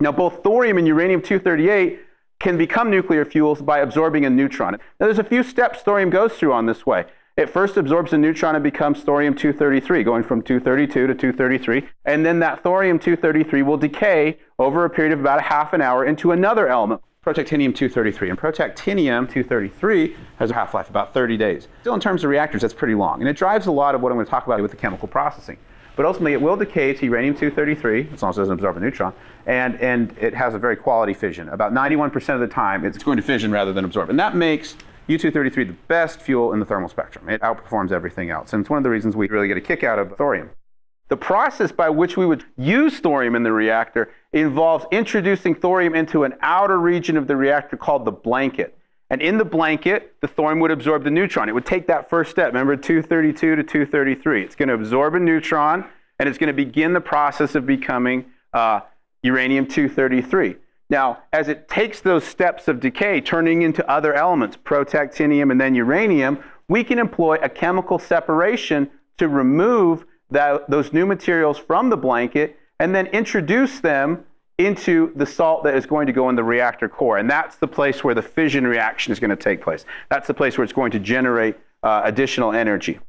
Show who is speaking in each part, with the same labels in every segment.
Speaker 1: Now, both thorium and uranium-238 can become nuclear fuels by absorbing a neutron. Now, there's a few steps thorium goes through on this way. It first absorbs a neutron and becomes thorium-233, going from 232 to 233. And then that thorium-233 will decay over a period of about a half an hour into another element, protactinium-233. And protactinium-233 has a half-life about 30 days. Still, in terms of reactors, that's pretty long. And it drives a lot of what I'm going to talk about with the chemical processing. But ultimately, it will decay to uranium-233, as long as it doesn't absorb a neutron, and, and it has a very quality fission. About 91% of the time, it's going to fission rather than absorb. And that makes U-233 the best fuel in the thermal spectrum. It outperforms everything else. And it's one of the reasons we really get a kick out of thorium. The process by which we would use thorium in the reactor involves introducing thorium into an outer region of the reactor called the blanket. And in the blanket, the thorium would absorb the neutron. It would take that first step, remember 232 to 233. It's going to absorb a neutron, and it's going to begin the process of becoming uh, uranium-233. Now, as it takes those steps of decay, turning into other elements, protactinium and then uranium, we can employ a chemical separation to remove that, those new materials from the blanket and then introduce them into the salt that is going to go in the reactor core. And that's the place where the fission reaction is going to take place. That's the place where it's going to generate uh, additional energy.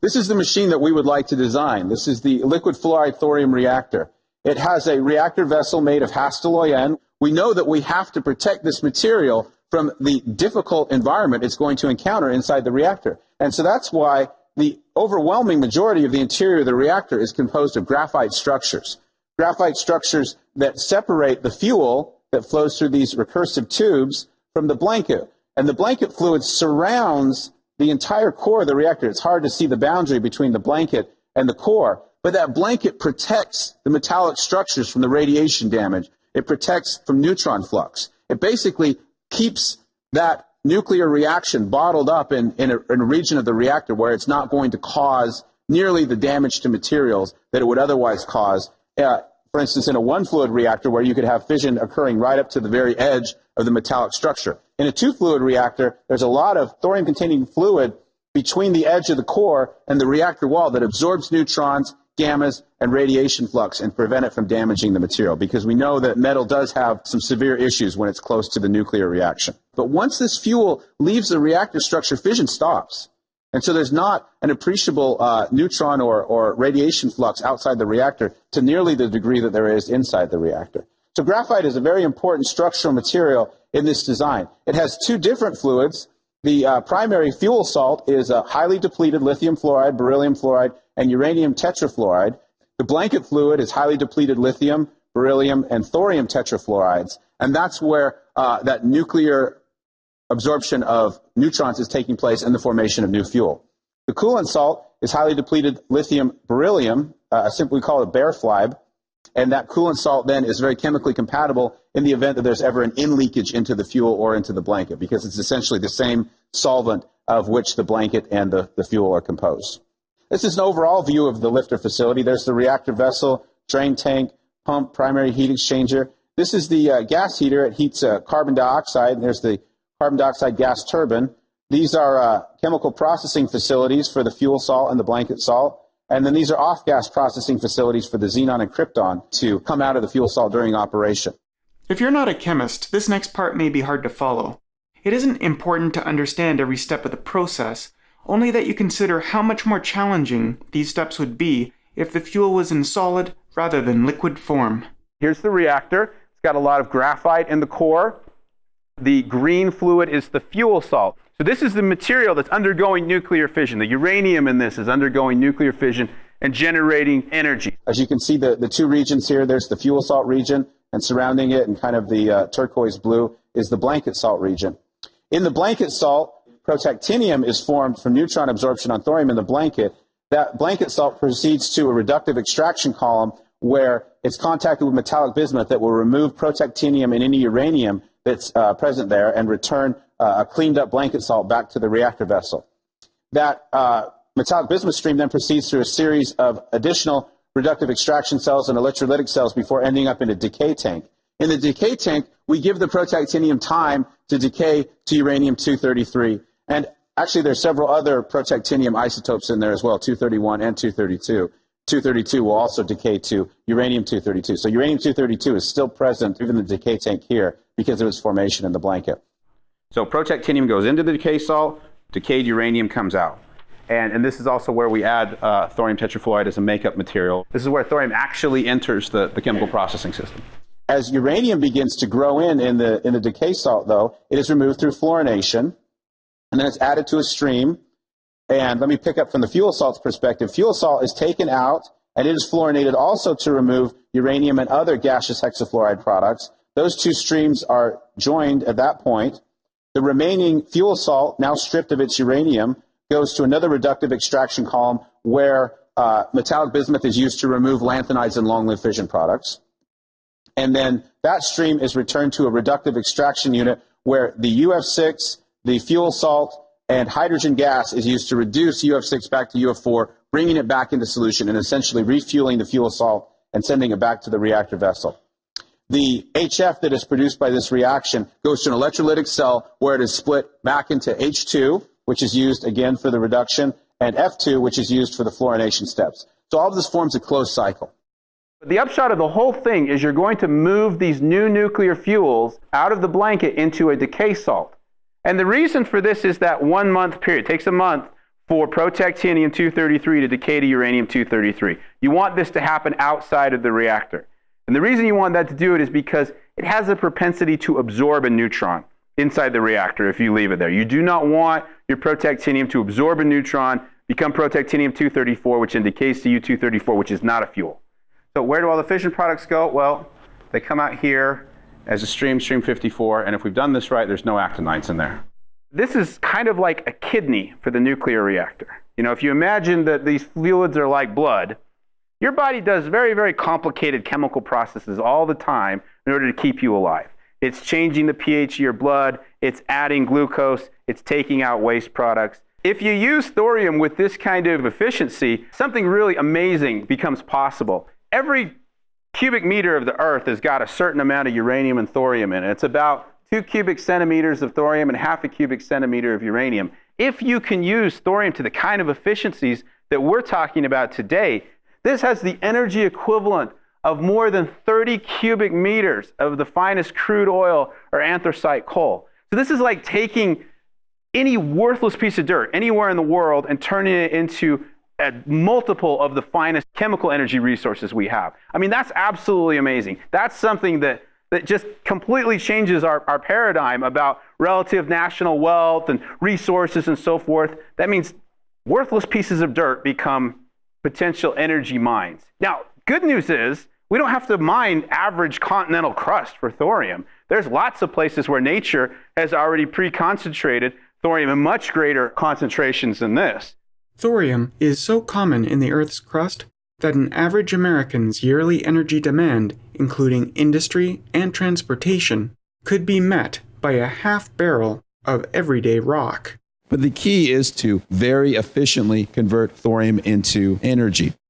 Speaker 2: This is the machine that we would like to design. This is the liquid fluoride thorium reactor. It has a reactor vessel made of Hastelloy N. We know that we have to protect this material from the difficult environment it's going to encounter inside the reactor. And so that's why the overwhelming majority of the interior of the reactor is composed of graphite structures. Graphite structures that separate the fuel that flows through these recursive tubes from the blanket. And the blanket fluid surrounds the entire core of the reactor. It's hard to see the boundary between the blanket and the core. But that blanket protects the metallic structures from the radiation damage. It protects from neutron flux. It basically keeps that nuclear reaction bottled up in, in, a, in a region of the reactor where it's not going to cause nearly the damage to materials that it would otherwise cause. Uh, for instance, in a one fluid reactor where you could have fission occurring right up to the very edge of the metallic structure. In a two fluid reactor, there's a lot of thorium containing fluid between the edge of the core and the reactor wall that absorbs neutrons gammas, and radiation flux and prevent it from damaging the material because we know that metal does have some severe issues when it's close to the nuclear reaction. But once this fuel leaves the reactor structure, fission stops. And so there's not an appreciable uh, neutron or, or radiation flux outside the reactor to nearly the degree that there is inside the reactor. So graphite is a very important structural material in this design. It has two different fluids. The uh, primary fuel salt is a highly depleted lithium fluoride, beryllium fluoride, and uranium tetrafluoride. The blanket fluid is highly depleted lithium, beryllium, and thorium tetrafluorides. And that's where uh, that nuclear absorption of neutrons is taking place in the formation of new fuel. The coolant salt is highly depleted lithium beryllium, uh, simply call it BaRFLiBe, and that coolant salt then is very chemically compatible in the event that there's ever an in leakage into the fuel or into the blanket, because it's essentially the same solvent of which the blanket and the, the fuel are composed. This is an overall view of the LFTR facility. There's the reactor vessel, drain tank, pump, primary heat exchanger. This is the uh, gas heater. It heats uh, carbon dioxide. And there's the carbon dioxide gas turbine. These are uh, chemical processing facilities for the fuel salt and the blanket salt. And then these are off-gas processing facilities for the xenon and krypton to come out of the fuel salt during operation.
Speaker 3: If you're not a chemist, this next part may be hard to follow. It isn't important to understand every step of the process, only that you consider how much more challenging these steps would be if the fuel was in solid rather than liquid form.
Speaker 1: Here's the reactor. It's got a lot of graphite in the core. The green fluid is the fuel salt. So this is the material that's undergoing nuclear fission. The uranium in this is undergoing nuclear fission and generating energy.
Speaker 2: As you can see, the, the two regions here, there's the fuel salt region, and surrounding it in kind of the uh, turquoise blue is the blanket salt region. In the blanket salt, protactinium is formed from neutron absorption on thorium in the blanket, that blanket salt proceeds to a reductive extraction column where it's contacted with metallic bismuth that will remove protactinium and any uranium that's uh, present there and return uh, a cleaned up blanket salt back to the reactor vessel. That uh, metallic bismuth stream then proceeds through a series of additional reductive extraction cells and electrolytic cells before ending up in a decay tank. In the decay tank, we give the protactinium time to decay to uranium-233 and actually, there's several other protactinium isotopes in there as well, 231 and 232.
Speaker 4: 232 will also decay to uranium 232. So uranium 232 is still present even in the decay tank here because of its formation in the blanket.
Speaker 2: So protactinium goes into the decay salt, decayed uranium comes out. And, and this is also where we add uh, thorium tetrafluoride as a makeup material. This is where thorium actually enters the, the chemical processing system.
Speaker 4: As uranium begins to grow in in the, in the decay salt, though, it is removed through fluorination, and then it's added to a stream. And let me pick up from the fuel salt's perspective. Fuel salt is taken out, and it is fluorinated also to remove uranium and other gaseous hexafluoride products. Those two streams are joined at that point. The remaining fuel salt, now stripped of its uranium, goes to another reductive extraction column where uh, metallic bismuth is used to remove lanthanides and long-lived fission products. And then that stream is returned to a reductive extraction unit where the UF6, the fuel salt, and hydrogen gas is used to reduce UF6 back to UF4, bringing it back into solution and essentially refueling the fuel salt and sending it back to the reactor vessel. The HF that is produced by this reaction goes to an electrolytic cell where it is split back into H2, which is used again for the reduction, and F2, which is used for the fluorination steps. So all of this forms a closed cycle.
Speaker 2: The upshot of the whole thing is you're going to move these new nuclear fuels out of the blanket into a decay salt. And the reason for this is that one month period. It takes a month for protactinium 233 to decay to uranium 233. You want this to happen outside of the reactor. And the reason you want that to do it is because it has a propensity to absorb a neutron inside the reactor if you leave it there. You do not want your protactinium to absorb a neutron, become protactinium 234, which indicates to U234, which is not a fuel. So where do all the fission products go? Well, they come out here as a stream, stream 54, and if we've done this right, there's no actinides in there. This is kind of like a kidney for the nuclear reactor. You know, if you imagine that these fluids are like blood, your body does very, very complicated chemical processes all the time in order to keep you alive. It's changing the pH of your blood, it's adding glucose, it's taking out waste products. If you use thorium with this kind of efficiency, something really amazing becomes possible every cubic meter of the Earth has got a certain amount of uranium and thorium in it. It's about two cubic centimeters of thorium and half a cubic centimeter of uranium. If you can use thorium to the kind of efficiencies that we're talking about today, this has the energy equivalent of more than 30 cubic meters of the finest crude oil or anthracite coal. So this is like taking any worthless piece of dirt anywhere in the world and turning it into a multiple of the finest chemical energy resources we have. I mean, that's absolutely amazing. That's something that, that just completely changes our, our paradigm about relative national wealth and resources and so forth. That means worthless pieces of dirt become potential energy mines. Now, good news is we don't have to mine average continental crust for thorium. There's lots of places where nature has already pre-concentrated thorium in much greater concentrations than this.
Speaker 3: Thorium is so common in the Earth's crust that an average American's yearly energy demand, including industry and transportation, could be met by a half barrel of everyday rock.
Speaker 4: But the key is to very efficiently convert thorium into energy.